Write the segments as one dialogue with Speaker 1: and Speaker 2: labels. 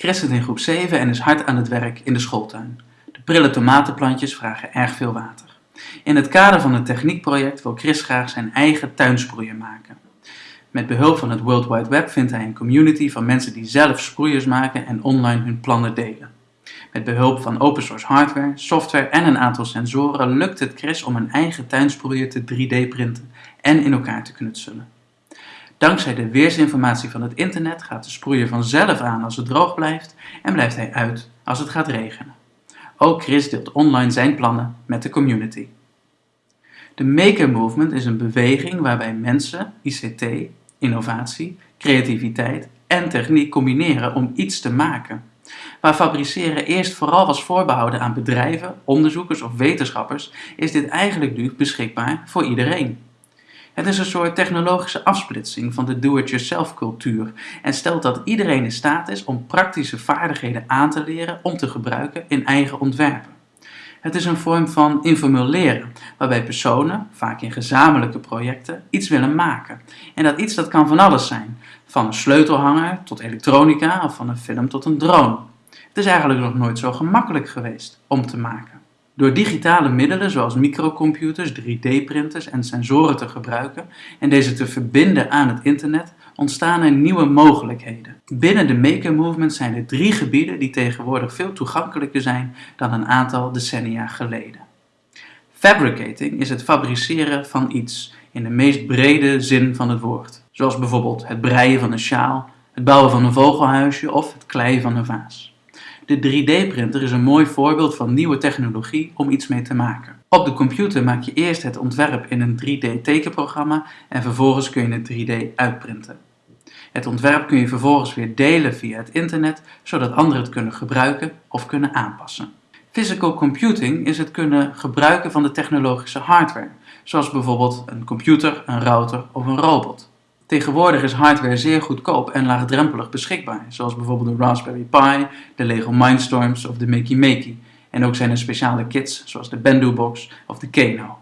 Speaker 1: Chris zit in groep 7 en is hard aan het werk in de schooltuin. De prille tomatenplantjes vragen erg veel water. In het kader van het techniekproject wil Chris graag zijn eigen tuinsproeier maken. Met behulp van het World Wide Web vindt hij een community van mensen die zelf sproeiers maken en online hun plannen delen. Met behulp van open source hardware, software en een aantal sensoren lukt het Chris om een eigen tuinsproeier te 3D printen en in elkaar te knutselen. Dankzij de weersinformatie van het internet gaat de sproeier vanzelf aan als het droog blijft en blijft hij uit als het gaat regenen. Ook Chris deelt online zijn plannen met de community. De Maker Movement is een beweging waarbij mensen ICT, innovatie, creativiteit en techniek combineren om iets te maken. Waar fabriceren eerst vooral was voorbehouden aan bedrijven, onderzoekers of wetenschappers, is dit eigenlijk nu beschikbaar voor iedereen. Het is een soort technologische afsplitsing van de do-it-yourself cultuur en stelt dat iedereen in staat is om praktische vaardigheden aan te leren om te gebruiken in eigen ontwerpen. Het is een vorm van informeel leren, waarbij personen, vaak in gezamenlijke projecten, iets willen maken. En dat iets dat kan van alles zijn, van een sleutelhanger tot elektronica of van een film tot een drone. Het is eigenlijk nog nooit zo gemakkelijk geweest om te maken. Door digitale middelen zoals microcomputers, 3D-printers en sensoren te gebruiken en deze te verbinden aan het internet, ontstaan er nieuwe mogelijkheden. Binnen de Maker Movement zijn er drie gebieden die tegenwoordig veel toegankelijker zijn dan een aantal decennia geleden. Fabricating is het fabriceren van iets in de meest brede zin van het woord, zoals bijvoorbeeld het breien van een sjaal, het bouwen van een vogelhuisje of het kleien van een vaas. De 3D-printer is een mooi voorbeeld van nieuwe technologie om iets mee te maken. Op de computer maak je eerst het ontwerp in een 3D-tekenprogramma en vervolgens kun je het 3D uitprinten. Het ontwerp kun je vervolgens weer delen via het internet, zodat anderen het kunnen gebruiken of kunnen aanpassen. Physical computing is het kunnen gebruiken van de technologische hardware, zoals bijvoorbeeld een computer, een router of een robot. Tegenwoordig is hardware zeer goedkoop en laagdrempelig beschikbaar, zoals bijvoorbeeld de Raspberry Pi, de Lego Mindstorms of de Makey Makey. En ook zijn er speciale kits zoals de Bendu Box of de Keno.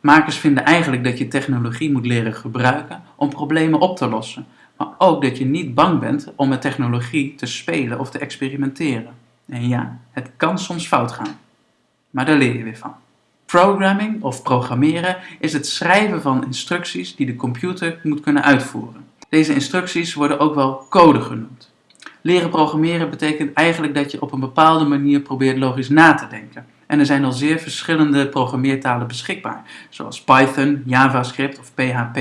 Speaker 1: Makers vinden eigenlijk dat je technologie moet leren gebruiken om problemen op te lossen, maar ook dat je niet bang bent om met technologie te spelen of te experimenteren. En ja, het kan soms fout gaan, maar daar leer je weer van. Programming of programmeren is het schrijven van instructies die de computer moet kunnen uitvoeren. Deze instructies worden ook wel code genoemd. Leren programmeren betekent eigenlijk dat je op een bepaalde manier probeert logisch na te denken. En er zijn al zeer verschillende programmeertalen beschikbaar, zoals Python, JavaScript of PHP.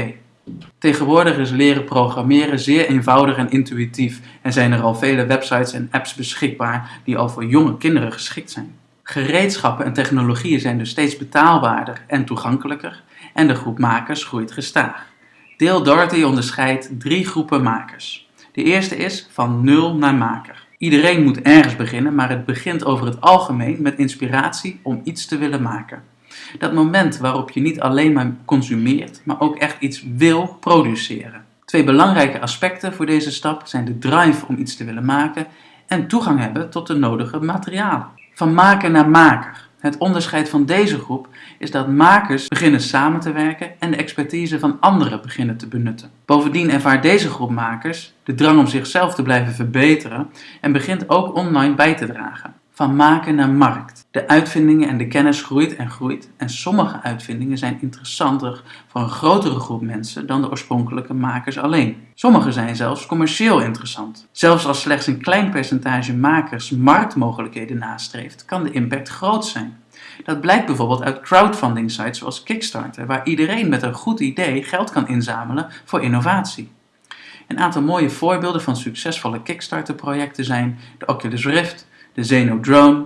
Speaker 1: Tegenwoordig is leren programmeren zeer eenvoudig en intuïtief en zijn er al vele websites en apps beschikbaar die al voor jonge kinderen geschikt zijn. Gereedschappen en technologieën zijn dus steeds betaalbaarder en toegankelijker en de groep makers groeit gestaag. Dale Doherty onderscheidt drie groepen makers. De eerste is van nul naar maker. Iedereen moet ergens beginnen, maar het begint over het algemeen met inspiratie om iets te willen maken. Dat moment waarop je niet alleen maar consumeert, maar ook echt iets wil produceren. Twee belangrijke aspecten voor deze stap zijn de drive om iets te willen maken en toegang hebben tot de nodige materialen. Van maker naar maker. Het onderscheid van deze groep is dat makers beginnen samen te werken en de expertise van anderen beginnen te benutten. Bovendien ervaart deze groep makers de drang om zichzelf te blijven verbeteren en begint ook online bij te dragen van maken naar markt. De uitvindingen en de kennis groeit en groeit en sommige uitvindingen zijn interessanter voor een grotere groep mensen dan de oorspronkelijke makers alleen. Sommige zijn zelfs commercieel interessant. Zelfs als slechts een klein percentage makers marktmogelijkheden nastreeft, kan de impact groot zijn. Dat blijkt bijvoorbeeld uit crowdfunding sites zoals Kickstarter, waar iedereen met een goed idee geld kan inzamelen voor innovatie. Een aantal mooie voorbeelden van succesvolle Kickstarter projecten zijn de Oculus Rift, de Zeno Drone,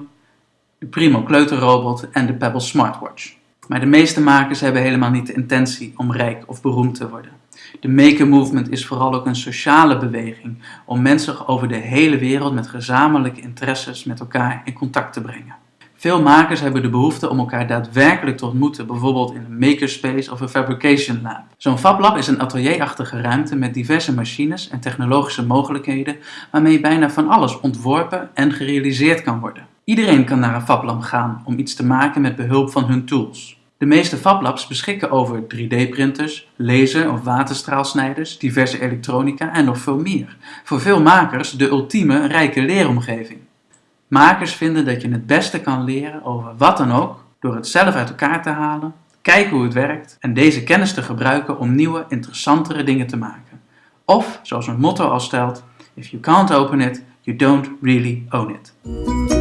Speaker 1: de Primo kleuterrobot en de Pebble Smartwatch. Maar de meeste makers hebben helemaal niet de intentie om rijk of beroemd te worden. De Maker Movement is vooral ook een sociale beweging om mensen over de hele wereld met gezamenlijke interesses met elkaar in contact te brengen. Veel makers hebben de behoefte om elkaar daadwerkelijk te ontmoeten, bijvoorbeeld in een makerspace of een fabrication lab. Zo'n fablab is een atelierachtige ruimte met diverse machines en technologische mogelijkheden waarmee bijna van alles ontworpen en gerealiseerd kan worden. Iedereen kan naar een fablab gaan om iets te maken met behulp van hun tools. De meeste FabLabs beschikken over 3D-printers, laser- of waterstraalsnijders, diverse elektronica en nog veel meer. Voor veel makers de ultieme rijke leeromgeving. Makers vinden dat je het beste kan leren over wat dan ook door het zelf uit elkaar te halen, kijken hoe het werkt en deze kennis te gebruiken om nieuwe, interessantere dingen te maken. Of, zoals mijn motto al stelt, if you can't open it, you don't really own it.